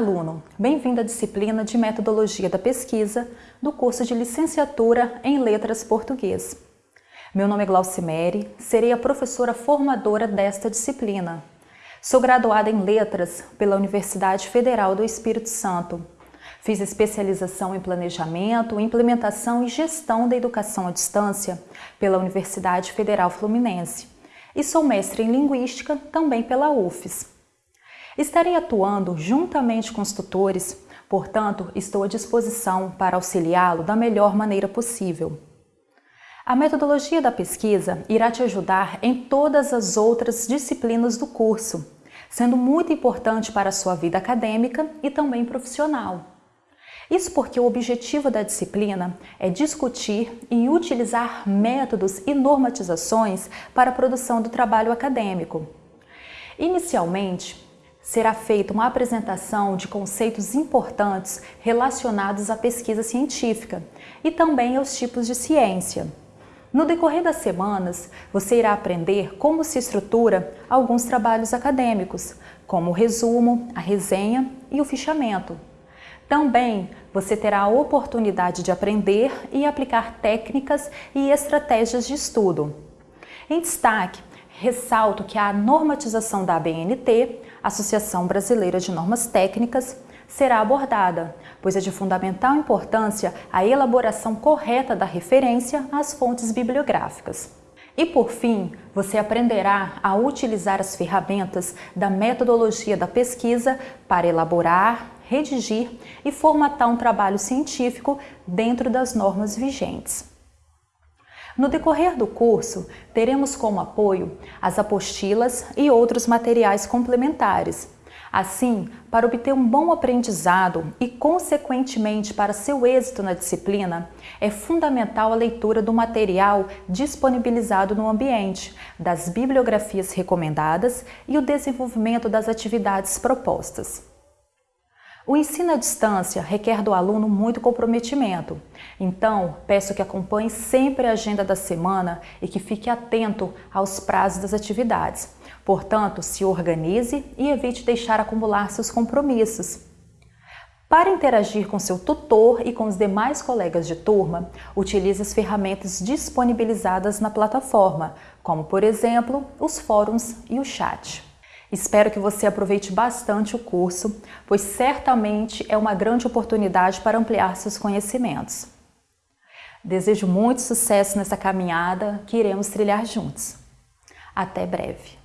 aluno! Bem-vindo à disciplina de Metodologia da Pesquisa do curso de Licenciatura em Letras Português. Meu nome é Glaucimere, serei a professora formadora desta disciplina. Sou graduada em Letras pela Universidade Federal do Espírito Santo. Fiz especialização em Planejamento, Implementação e Gestão da Educação à Distância pela Universidade Federal Fluminense e sou mestre em Linguística também pela UFES. Estarei atuando juntamente com os tutores, portanto, estou à disposição para auxiliá-lo da melhor maneira possível. A metodologia da pesquisa irá te ajudar em todas as outras disciplinas do curso, sendo muito importante para a sua vida acadêmica e também profissional. Isso porque o objetivo da disciplina é discutir e utilizar métodos e normatizações para a produção do trabalho acadêmico. Inicialmente, será feita uma apresentação de conceitos importantes relacionados à pesquisa científica e também aos tipos de ciência. No decorrer das semanas, você irá aprender como se estrutura alguns trabalhos acadêmicos, como o resumo, a resenha e o fichamento. Também você terá a oportunidade de aprender e aplicar técnicas e estratégias de estudo. Em destaque, ressalto que a normatização da ABNT, Associação Brasileira de Normas Técnicas, será abordada, pois é de fundamental importância a elaboração correta da referência às fontes bibliográficas. E por fim, você aprenderá a utilizar as ferramentas da metodologia da pesquisa para elaborar, redigir e formatar um trabalho científico dentro das normas vigentes. No decorrer do curso, teremos como apoio as apostilas e outros materiais complementares. Assim, para obter um bom aprendizado e, consequentemente, para seu êxito na disciplina, é fundamental a leitura do material disponibilizado no ambiente, das bibliografias recomendadas e o desenvolvimento das atividades propostas. O ensino à distância requer do aluno muito comprometimento, então peço que acompanhe sempre a agenda da semana e que fique atento aos prazos das atividades. Portanto, se organize e evite deixar acumular seus compromissos. Para interagir com seu tutor e com os demais colegas de turma, utilize as ferramentas disponibilizadas na plataforma, como por exemplo, os fóruns e o chat. Espero que você aproveite bastante o curso, pois certamente é uma grande oportunidade para ampliar seus conhecimentos. Desejo muito sucesso nessa caminhada que iremos trilhar juntos. Até breve!